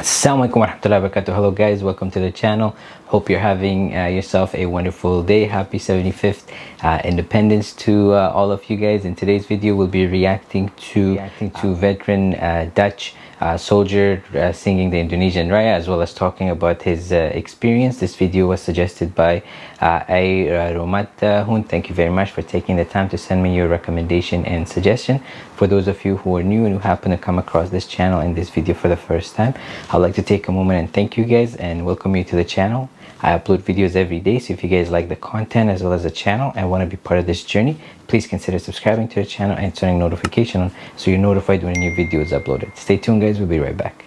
Assalamualaikum warahmatullahi wabarakatuh. Hello guys, welcome to the channel. Hope you're having uh, yourself a wonderful day. Happy 75th uh, Independence to uh, all of you guys. In today's video, we'll be reacting to reacting to veteran uh, Dutch uh, soldier uh, singing the Indonesian Raya as well as talking about his uh, experience. This video was suggested by uh, A. Romat Hun. Thank you very much for taking the time to send me your recommendation and suggestion. For those of you who are new and who happen to come across this channel and this video for the first time, I'd like to take a moment and thank you guys and welcome you to the channel. I upload videos every day, so if you guys like the content as well as the channel and want to be part of this journey, please consider subscribing to the channel and turning notification on so you're notified when a new video is uploaded. Stay tuned guys, we'll be right back.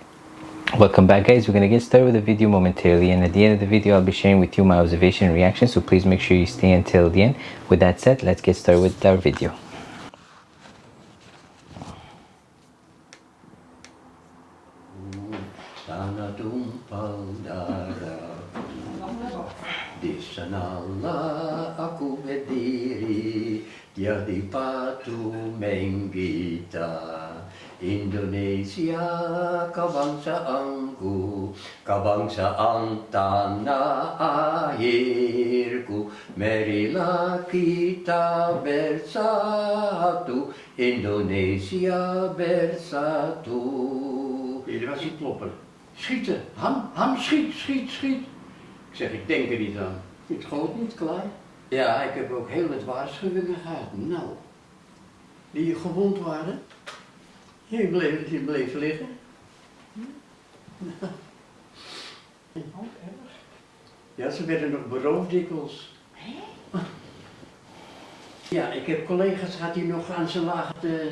Welcome back guys, we're going to get started with the video momentarily and at the end of the video I'll be sharing with you my observation and reaction so please make sure you stay until the end. With that said, let's get started with our video. Sana sanalah aku berdiri Jadi patu menggita Indonesia kebangsaanku Kebangsaan tanah airku Marilah kita bersatu Indonesia bersatu Jullie was kloppen. Schieten. Ham, ham, schiet, schiet, schiet. Ik zeg, ik denk er niet aan. Het schoot niet klaar. Ja, ik heb ook heel wat waarschuwingen gehad. Nou, Die gewond waren. die bleef, die bleef liggen. Ja, ze werden nog beroofd dikwijls. Ja, ik heb collega's gehad die nog aan zijn lagen te...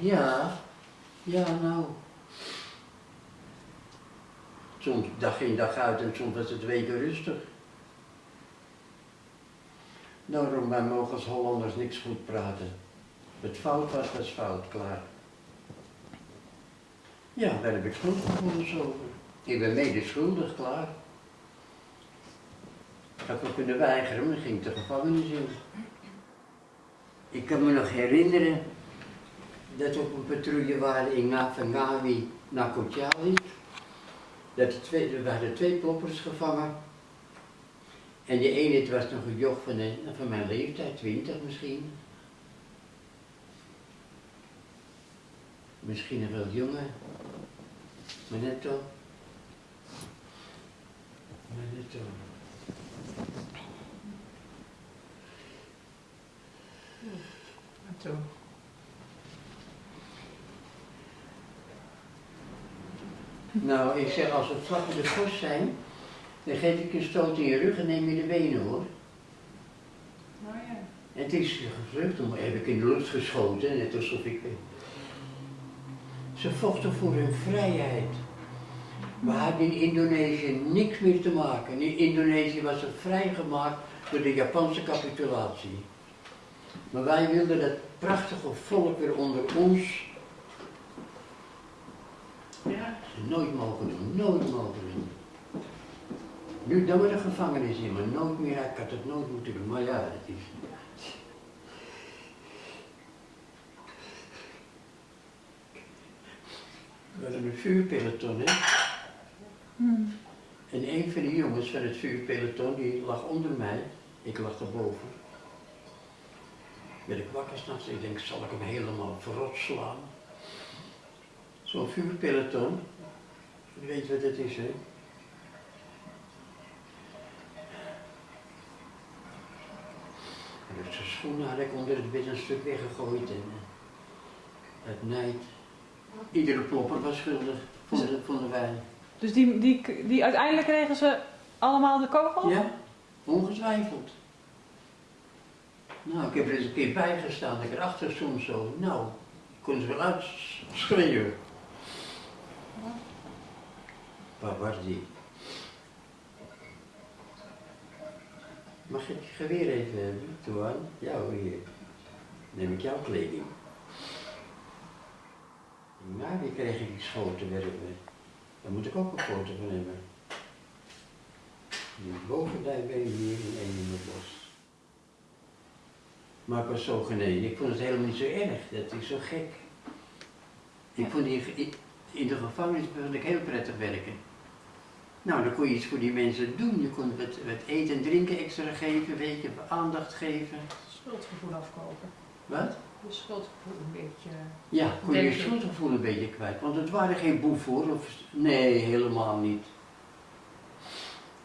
Ja, ja nou. Soms dag in dag uit en soms was het weken rustig. Daarom, wij mogen als Hollanders niks goed praten. Het fout was, was fout, klaar. Ja, daar heb ik schuldgevoelens over. Ik ben mede schuldig, klaar. Ik had wel kunnen weigeren, maar ging de gevangenis in. Ik kan me nog herinneren dat we op een patrouille waren in Ngawi naar Kotjali. Dat twee, we hadden twee ploppers gevangen. En die ene het was nog een joch van, een, van mijn leeftijd, 20 misschien. Misschien nog wel jonger. Maar net toch. Maar net toch. Nou, ik zeg, als we vlak de kost zijn, dan geef ik een stoot in je rug en neem je de benen hoor. En het is gevlucht, toen heb ik in de lucht geschoten, net alsof ik... Ze vochten voor hun vrijheid. We hadden in Indonesië niks meer te maken. In Indonesië was het vrijgemaakt door de Japanse capitulatie. Maar wij wilden dat prachtige volk weer onder ons. Ja. Nooit mogen doen, nooit mogen doen. Nu dan we de gevangenis in, maar nooit meer, ik had het nooit moeten doen, maar ja, het is... We hadden een vuurpeloton, hè? En een van de jongens van het vuurpeloton, die lag onder mij, ik lag erboven. Werd ik wakker s'nachts, ik denk, zal ik hem helemaal verrot slaan? Zo'n vuurpeloton, je weet wat het is, hè? Dus zijn schoenen had ik onder het bed een stuk weggegooid en het nijd. Iedere plopper was schuldig, vonden, vonden wij. Dus die, die, die, uiteindelijk kregen ze allemaal de kogel? Ja, ongetwijfeld. Nou, ik heb er eens een keer bij gestaan, ik erachter stond zo. Nou, ik kon ze wel uitschreeuwen. Die? Mag ik geweer even hebben, Toan? Ja hoor, hier. Neem ik jouw kleding. Nou, die kreeg ik die schoten werpen. Daar moet ik ook een foto van hebben. Die bovendijbeen hier en één in het bos. Maar ik was zo genegen. Ik vond het helemaal niet zo erg. Dat is zo gek. Ik vond ik, in de gevangenis ik heel prettig werken. Nou, dan kon je iets voor die mensen doen. Je kon wat, wat eten en drinken extra geven, weet je, aandacht geven. Schuldgevoel afkopen. Wat? De schuldgevoel een beetje. Ja, kon je je schuldgevoel een beetje kwijt. Want het waren geen boeven hoor. Of, nee, helemaal niet.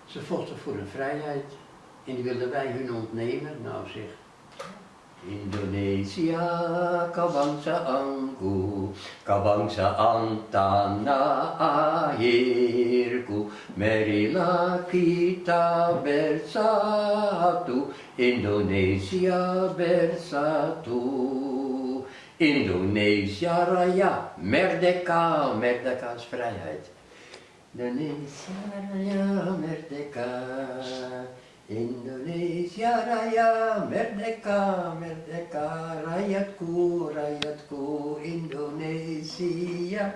Ze vochten voor hun vrijheid. En die wilden wij hun ontnemen. Nou zeg. Indonesia, kabangsa angku, kabangsa antana airku, marilah kita bersatu, Indonesia bersatu. Indonesia Raya, merdeka, merdeka is vrijheid. Indonesia Raya, merdeka. Indonesia Raya, merdeka, merdeka. Rakyatku, rakyatku, Indonesia.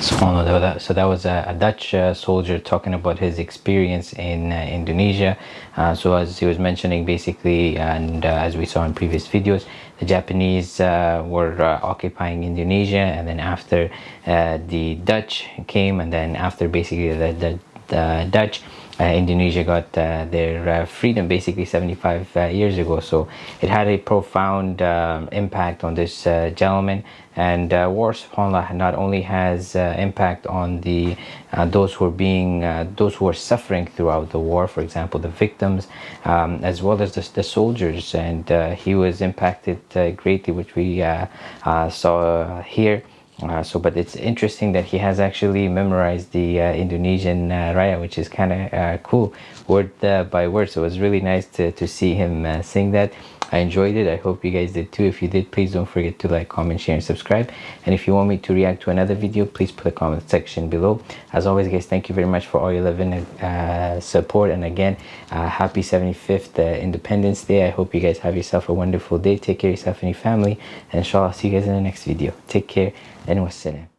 So that was a, a Dutch uh, soldier talking about his experience in uh, Indonesia. Uh, so as he was mentioning, basically, and uh, as we saw in previous videos, the Japanese uh, were uh, occupying Indonesia, and then after the Dutch came, and then after basically the, the, the Dutch. Uh, Indonesia got uh, their uh, freedom basically 75 uh, years ago, so it had a profound um, impact on this gentleman. And war, subhanallah, not only has impact on the those who are being those who are suffering throughout the war, for example, the victims, um, as well as the, the soldiers. And he was impacted greatly, which we saw here. Uh, so, but it's interesting that he has actually memorized the uh, Indonesian uh, raya, which is kind of uh, cool, word uh, by word. So it was really nice to, to see him uh, sing that. I enjoyed it. I hope you guys did too. If you did, please don't forget to like, comment, share, and subscribe. And if you want me to react to another video, please put a comment section below. As always, guys, thank you very much for all your love and uh, support. And again, uh, happy 75th uh, Independence Day. I hope you guys have yourself a wonderful day. Take care of yourself and your family. And inshallah, see you guys in the next video. Take care العلم السلام